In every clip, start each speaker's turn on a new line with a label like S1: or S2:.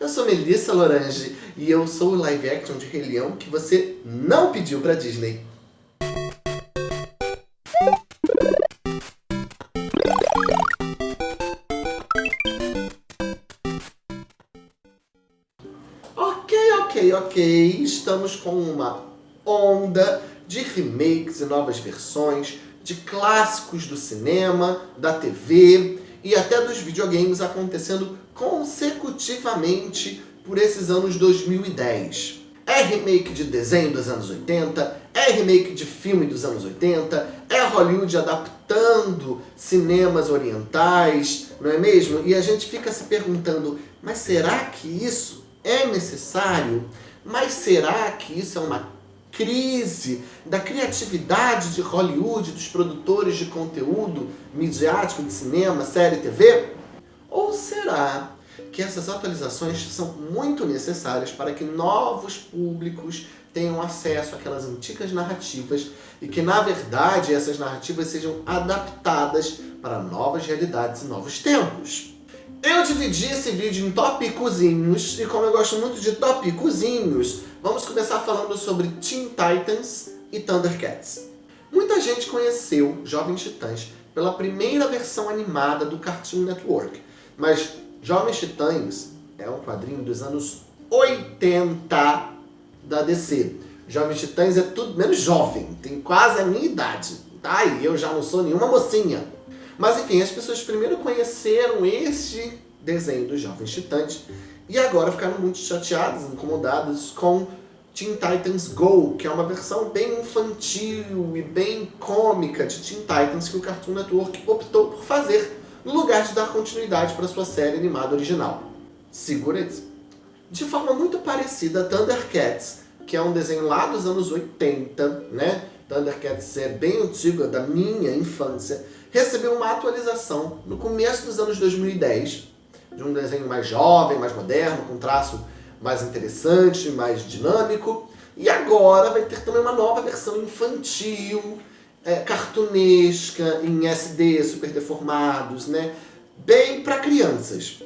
S1: Eu sou Melissa Lorange e eu sou o live action de Rei Leão que você não pediu pra Disney. Ok, ok, ok. Estamos com uma onda de remakes e novas versões de clássicos do cinema, da TV e até dos videogames acontecendo consecutivamente por esses anos 2010. É remake de desenho dos anos 80, é remake de filme dos anos 80, é Hollywood adaptando cinemas orientais, não é mesmo? E a gente fica se perguntando, mas será que isso é necessário? Mas será que isso é uma crise da criatividade de Hollywood, dos produtores de conteúdo midiático de cinema, série, TV? Ou será que essas atualizações são muito necessárias para que novos públicos tenham acesso àquelas antigas narrativas e que, na verdade, essas narrativas sejam adaptadas para novas realidades e novos tempos? Eu dividi esse vídeo em tópicozinhos e como eu gosto muito de tópicozinhos, vamos começar falando sobre Teen Titans e Thundercats. Muita gente conheceu Jovens Titãs pela primeira versão animada do Cartoon Network, mas Jovens Titãs é um quadrinho dos anos 80 da DC. Jovens Titãs é tudo menos jovem, tem quase a minha idade. Tá? E eu já não sou nenhuma mocinha. Mas enfim, as pessoas primeiro conheceram este desenho dos Jovens Titãs e agora ficaram muito chateadas, incomodadas com Teen Titans Go, que é uma versão bem infantil e bem cômica de Teen Titans que o Cartoon Network optou por fazer, no lugar de dar continuidade para sua série animada original. Segura isso. De forma muito parecida, Thundercats, que é um desenho lá dos anos 80, né? Thundercats é bem antigo, é da minha infância, recebeu uma atualização no começo dos anos 2010, de um desenho mais jovem, mais moderno, com traço mais interessante, mais dinâmico. E agora vai ter também uma nova versão infantil, é, cartunesca, em SD, super deformados, né? Bem para crianças.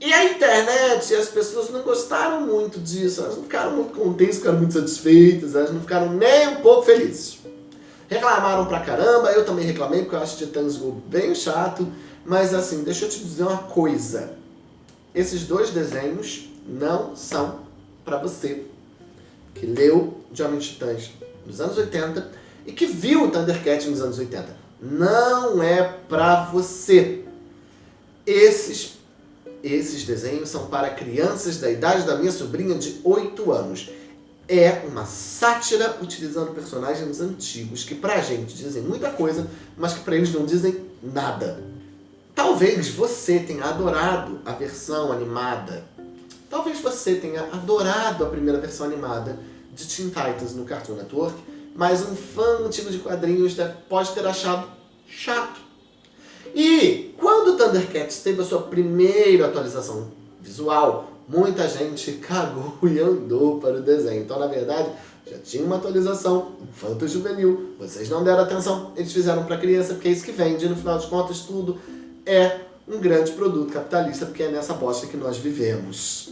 S1: E a internet, as pessoas não gostaram muito disso, elas não ficaram muito contentes, ficaram muito satisfeitas, elas não ficaram nem um pouco felizes. Reclamaram pra caramba, eu também reclamei, porque eu acho Titãs Go bem chato, mas assim, deixa eu te dizer uma coisa. Esses dois desenhos não são pra você que leu Jovens Titãs nos anos 80 e que viu o Thundercat nos anos 80. Não é pra você. Esses, esses desenhos são para crianças da idade da minha sobrinha de 8 anos é uma sátira utilizando personagens antigos que pra gente dizem muita coisa, mas que pra eles não dizem nada. Talvez você tenha adorado a versão animada. Talvez você tenha adorado a primeira versão animada de Teen Titans no Cartoon Network, mas um fã antigo de quadrinhos pode ter achado chato. E quando Thundercats teve a sua primeira atualização visual, muita gente cagou e andou para o desenho. Então, na verdade, já tinha uma atualização infanto-juvenil, vocês não deram atenção, eles fizeram para criança, porque é isso que vende, no final de contas, tudo é um grande produto capitalista, porque é nessa bosta que nós vivemos.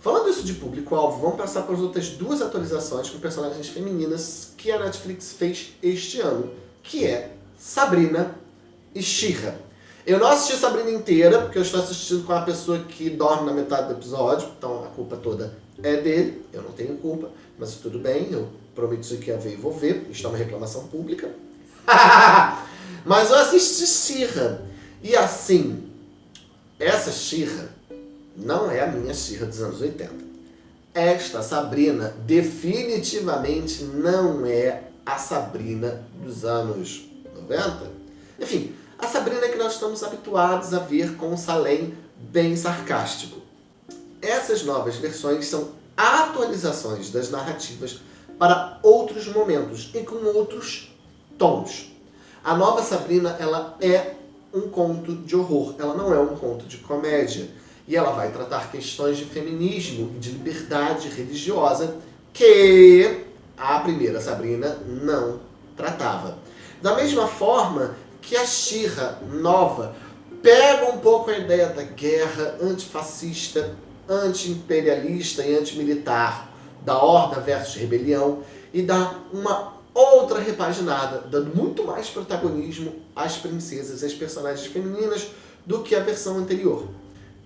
S1: Falando isso de público-alvo, vamos passar para as outras duas atualizações com personagens femininas que a Netflix fez este ano, que é Sabrina e Shira. Eu não assisti Sabrina inteira, porque eu estou assistindo com uma pessoa que dorme na metade do episódio, então a culpa toda é dele, eu não tenho culpa, mas tudo bem, eu prometi que ia ver e vou ver, isto é uma reclamação pública. mas eu assisti Xirra, e assim, essa Xirra não é a minha Xirra dos anos 80. Esta Sabrina definitivamente não é a Sabrina dos anos 90. Enfim, a Sabrina que nós estamos habituados a ver com um Salem bem sarcástico. Essas novas versões são atualizações das narrativas para outros momentos e com outros tons. A nova Sabrina ela é um conto de horror, ela não é um conto de comédia. E ela vai tratar questões de feminismo e de liberdade religiosa que a primeira Sabrina não tratava. Da mesma forma que a Xirra nova pega um pouco a ideia da guerra antifascista, anti-imperialista e anti-militar, da horda versus rebelião, e dá uma outra repaginada, dando muito mais protagonismo às princesas e às personagens femininas do que a versão anterior.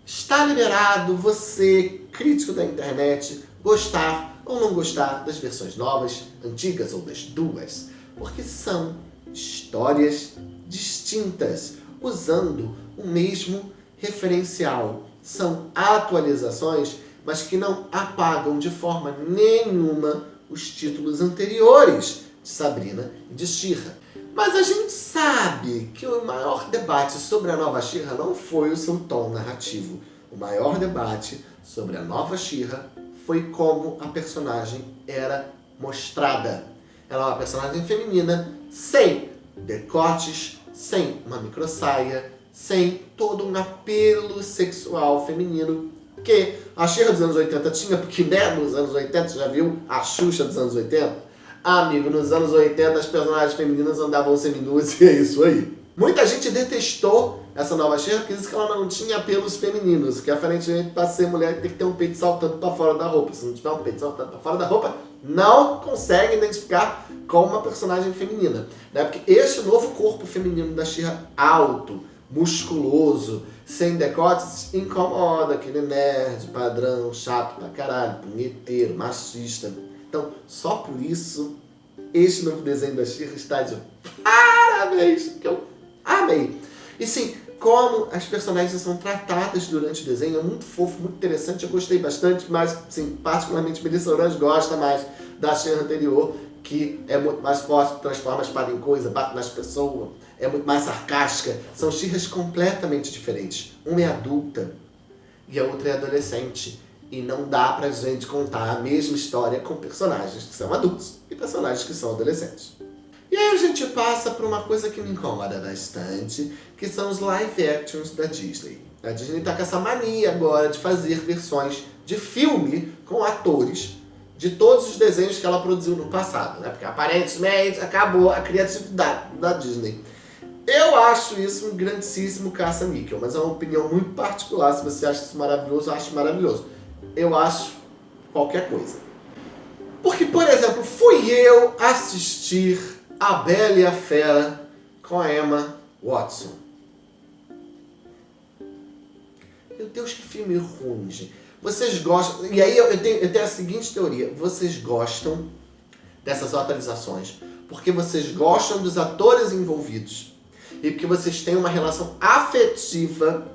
S1: Está liberado você, crítico da internet, gostar ou não gostar das versões novas, antigas ou das duas, porque são histórias distintas, usando o mesmo referencial. São atualizações, mas que não apagam de forma nenhuma os títulos anteriores de Sabrina e de Shira. Mas a gente sabe que o maior debate sobre a nova Shira não foi o seu tom narrativo. O maior debate sobre a nova Shira foi como a personagem era mostrada. Ela é uma personagem feminina, sem decotes, sem uma microsaia, sem todo um apelo sexual feminino que a Shira dos anos 80 tinha, porque né, nos anos 80, já viu a Xuxa dos anos 80? Ah, amigo, nos anos 80 as personagens femininas andavam seminuas e é isso aí. Muita gente detestou essa nova Cher porque disse que ela não tinha apelos femininos, que aparentemente para ser mulher tem que ter um peito saltando para fora da roupa. Se não tiver um peito saltando para fora da roupa, não consegue identificar como uma personagem feminina. Né? Porque este novo corpo feminino da Shira alto, musculoso, sem decotes, incomoda aquele nerd, padrão, chato pra caralho, punheteiro, machista. Então, só por isso, este novo desenho da Shira está de parabéns, que eu amei. E sim, como as personagens são tratadas durante o desenho, é muito fofo, muito interessante, eu gostei bastante, mas, sim, particularmente Melissa Orange gosta mais da Shira anterior, que é muito mais forte, transforma a espada em coisa, bate nas pessoas, é muito mais sarcástica. São Shirras completamente diferentes. Uma é adulta e a outra é adolescente. E não dá pra gente contar a mesma história com personagens que são adultos e personagens que são adolescentes. E aí a gente passa por uma coisa que me incomoda bastante, que são os live actions da Disney. A Disney tá com essa mania agora de fazer versões de filme com atores de todos os desenhos que ela produziu no passado, né? Porque aparentemente acabou a criatividade da Disney. Eu acho isso um grandíssimo caça-níquel, mas é uma opinião muito particular. Se você acha isso maravilhoso, eu acho maravilhoso eu acho qualquer coisa. Porque, por exemplo, fui eu assistir A Bela e a Fera com a Emma Watson. Meu Deus, que filme ruim, gente. Vocês gostam... E aí eu tenho, eu tenho a seguinte teoria. Vocês gostam dessas atualizações porque vocês gostam dos atores envolvidos e porque vocês têm uma relação afetiva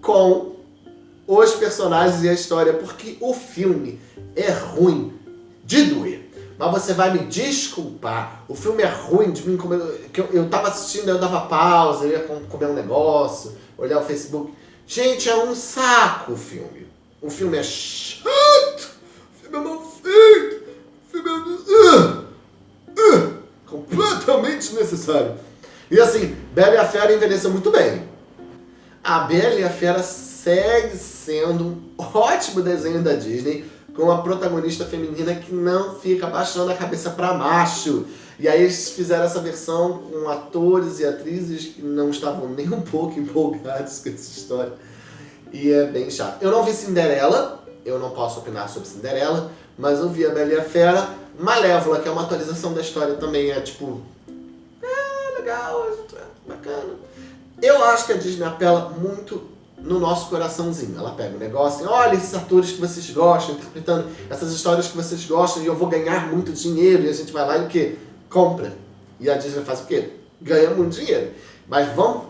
S1: com os personagens e a história, porque o filme é ruim de doer. Mas você vai me desculpar, o filme é ruim de mim, como eu, eu, eu tava assistindo, eu dava pausa, eu ia comer um negócio, olhar o Facebook. Gente, é um saco o filme. O filme é chato, o filme é mal feito, o filme é... Uh, uh, completamente desnecessário. E assim, Bela e a Fera envelheceu muito bem. A Bela e a Fera segue sendo um ótimo desenho da Disney, com uma protagonista feminina que não fica baixando a cabeça para macho. E aí eles fizeram essa versão com atores e atrizes que não estavam nem um pouco empolgados com essa história. E é bem chato. Eu não vi Cinderela, eu não posso opinar sobre Cinderela, mas eu vi a Bela e a Fera. Malévola, que é uma atualização da história também, é tipo... É, legal, é bacana. Eu acho que a Disney apela muito no nosso coraçãozinho. Ela pega o negócio e olha esses atores que vocês gostam, interpretando essas histórias que vocês gostam e eu vou ganhar muito dinheiro. E a gente vai lá e o quê? Compra. E a Disney faz o quê? Ganha muito dinheiro. Mas vamos,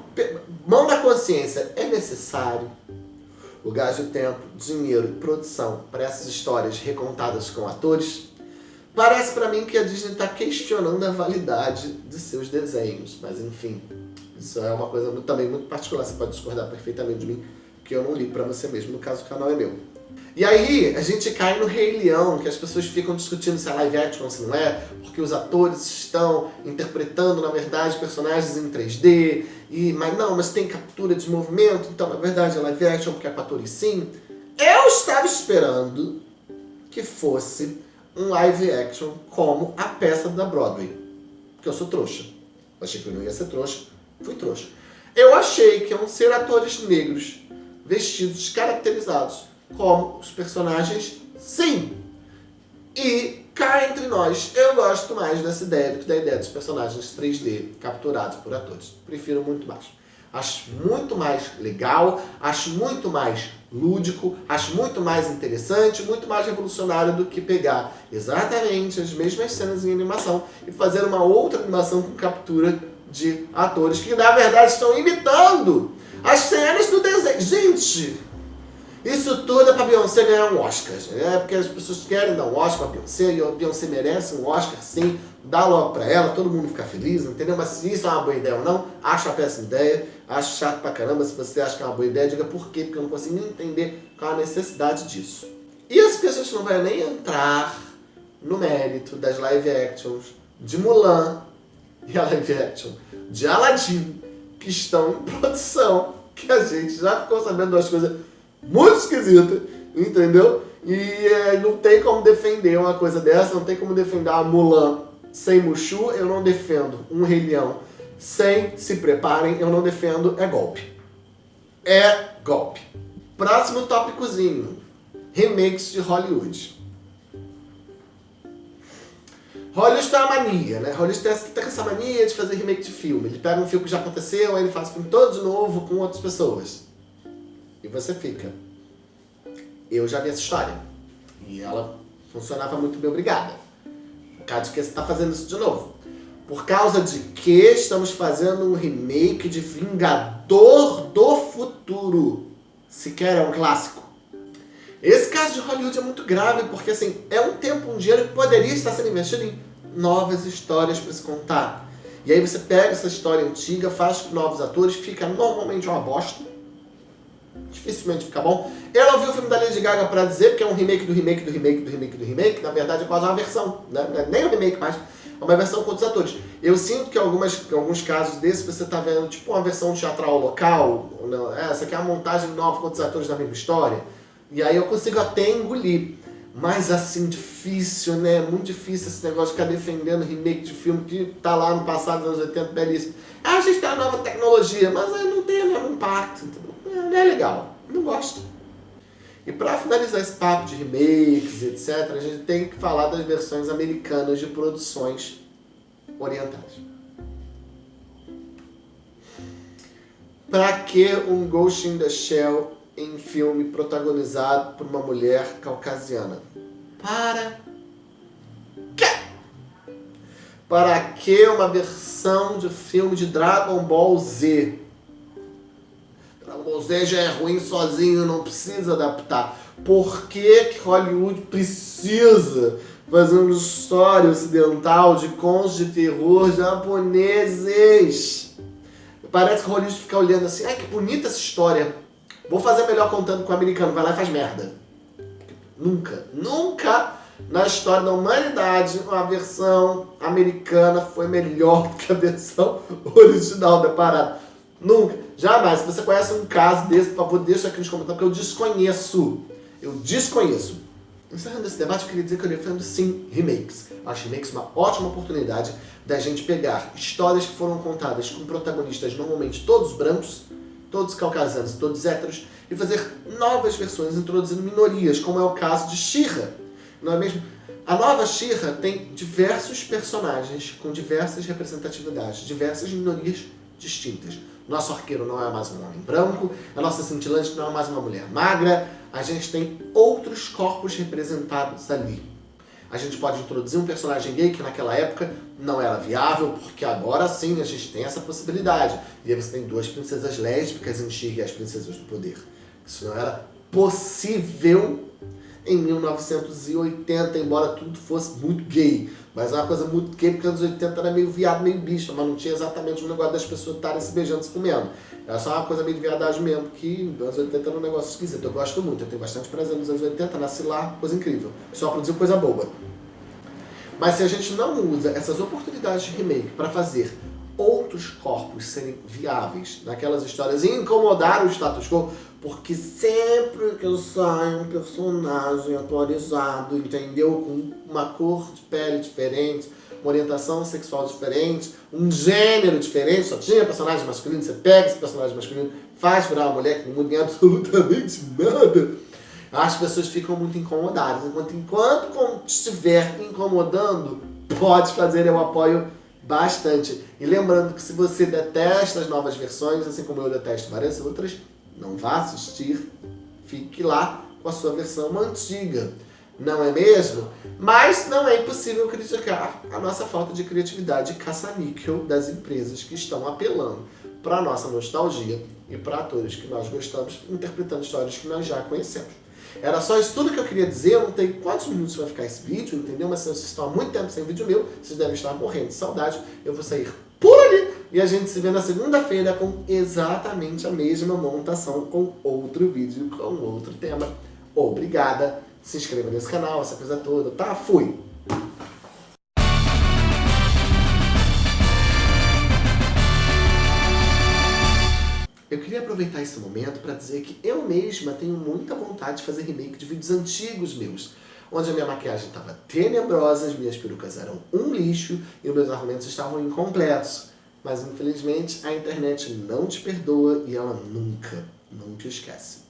S1: mão na consciência, é necessário o gasto de tempo, dinheiro e produção para essas histórias recontadas com atores? Parece para mim que a Disney está questionando a validade de seus desenhos, mas enfim, isso é uma coisa muito, também muito particular, você pode discordar perfeitamente de mim, que eu não ligo pra você mesmo, no caso o canal é meu. E aí a gente cai no Rei Leão, que as pessoas ficam discutindo se é live action ou se não é, porque os atores estão interpretando, na verdade, personagens em 3D, e, mas não, mas tem captura de movimento, então na verdade é live action porque é com atores sim. Eu estava esperando que fosse um live action como a peça da Broadway, porque eu sou trouxa. achei que eu não ia ser trouxa, Fui trouxa. Eu achei que iam ser atores negros, vestidos, caracterizados como os personagens, sim. E cá entre nós, eu gosto mais dessa ideia do que da ideia dos personagens 3D capturados por atores. Prefiro muito mais. Acho muito mais legal, acho muito mais lúdico, acho muito mais interessante, muito mais revolucionário do que pegar exatamente as mesmas cenas em animação e fazer uma outra animação com captura de atores que na verdade estão imitando as cenas do desenho. Gente, isso tudo é pra Beyoncé ganhar um Oscar, né? Porque as pessoas querem dar um Oscar pra Beyoncé e a Beyoncé merece um Oscar sim, dá logo pra ela, todo mundo fica feliz, entendeu? Mas se isso é uma boa ideia ou não, acho uma péssima ideia, acho chato pra caramba. Se você acha que é uma boa ideia, diga por quê, porque eu não consigo nem entender qual a necessidade disso. As que a gente não vai nem entrar no mérito das live actions de Mulan e a live action de Aladdin, que estão em produção, que a gente já ficou sabendo das coisas muito esquisita, entendeu? E é, não tem como defender uma coisa dessa, não tem como defender a Mulan sem Mushu, eu não defendo um Rei Leão sem se preparem, eu não defendo, é golpe. É golpe. Próximo tópicozinho, remakes de Hollywood. Hollywood tem uma mania, né? Hollywood tem, tem essa mania de fazer remake de filme. Ele pega um filme que já aconteceu, aí ele faz o filme todo de novo com outras pessoas. E você fica. Eu já vi essa história. E ela funcionava muito bem, obrigada. Por causa de que você está fazendo isso de novo. Por causa de que estamos fazendo um remake de Vingador do Futuro. Sequer é um clássico. Esse caso de Hollywood é muito grave, porque assim, é um tempo, um dinheiro que poderia estar sendo investido em novas histórias para se contar. E aí você pega essa história antiga, faz com novos atores, fica normalmente uma bosta dificilmente fica bom. Eu não vi o filme da Lady Gaga pra dizer, que é um remake do remake do remake do remake do remake. Na verdade é quase uma versão, né? É nem um remake mais, é uma versão com outros atores. Eu sinto que algumas, alguns casos desses você tá vendo tipo uma versão teatral local, essa aqui é uma montagem nova com outros atores da mesma história. E aí eu consigo até engolir. Mas assim, difícil, né? Muito difícil esse negócio de ficar defendendo remake de filme que tá lá no passado, nos anos 80, belíssimo. Ah, a gente tem a nova tecnologia, mas aí não tem o mesmo impacto, não é legal, não gosto. E para finalizar esse papo de remakes, etc., a gente tem que falar das versões americanas de produções orientais. Para que um Ghost in the Shell em filme protagonizado por uma mulher caucasiana? Para quê? Para que uma versão de filme de Dragon Ball Z ou seja, é ruim sozinho, não precisa adaptar. Por que, que Hollywood precisa fazer uma história ocidental de contos de terror japoneses? Parece que Hollywood fica olhando assim, ai que bonita essa história. Vou fazer melhor contando com o americano, vai lá e faz merda. Nunca, nunca na história da humanidade uma versão americana foi melhor do que a versão original da parada. Nunca. Jamais. Se você conhece um caso desse, por favor, deixa aqui nos comentários, porque eu desconheço. Eu desconheço. Encerrando esse debate, eu queria dizer que eu defendo sim remakes. Acho remakes uma ótima oportunidade da gente pegar histórias que foram contadas com protagonistas normalmente todos brancos, todos caucasianos, todos héteros, e fazer novas versões introduzindo minorias, como é o caso de Shira. Não é mesmo? A nova Shira tem diversos personagens com diversas representatividades, diversas minorias distintas. Nosso arqueiro não é mais um homem branco, a nossa cintilante não é mais uma mulher magra, a gente tem outros corpos representados ali. A gente pode introduzir um personagem gay que naquela época não era viável, porque agora sim a gente tem essa possibilidade. E aí você tem duas princesas lésbicas em e as Princesas do Poder. Isso não era possível em 1980, embora tudo fosse muito gay. Mas é uma coisa muito gay, porque nos 80 era meio viado, meio bicho, mas não tinha exatamente o negócio das pessoas estarem se beijando, se comendo. Era só uma coisa meio de viadagem mesmo, que nos anos 80 era um negócio esquisito. Eu gosto muito, eu tenho bastante prazer nos anos 80, nasci lá, coisa incrível. Só produziu coisa boba. Mas se a gente não usa essas oportunidades de remake para fazer outros corpos serem viáveis naquelas histórias e incomodar o status quo, porque sempre que eu saio um personagem atualizado, entendeu? Com uma cor de pele diferente, uma orientação sexual diferente, um gênero diferente, só tinha personagem masculino, você pega esse personagem masculino, faz virar uma mulher que não muda em absolutamente nada, as pessoas ficam muito incomodadas. Enquanto, enquanto estiver incomodando, pode fazer, eu apoio bastante. E lembrando que se você detesta as novas versões, assim como eu detesto várias outras, não vá assistir, fique lá com a sua versão antiga. Não é mesmo? Mas não é impossível criticar a nossa falta de criatividade caça-níquel das empresas que estão apelando para a nossa nostalgia e para atores que nós gostamos, interpretando histórias que nós já conhecemos. Era só isso tudo que eu queria dizer, eu não tenho quantos minutos vai ficar esse vídeo, entendeu? Mas se vocês estão há muito tempo sem vídeo meu, vocês devem estar morrendo de saudade. Eu vou sair por ali e a gente se vê na segunda-feira com exatamente a mesma montação, com outro vídeo, com outro tema. Obrigada, se inscreva nesse canal, essa coisa toda, tá? Fui! Aproveitar esse momento para dizer que eu mesma tenho muita vontade de fazer remake de vídeos antigos meus, onde a minha maquiagem estava tenebrosa, as minhas perucas eram um lixo e os meus argumentos estavam incompletos. Mas infelizmente a internet não te perdoa e ela nunca, nunca esquece.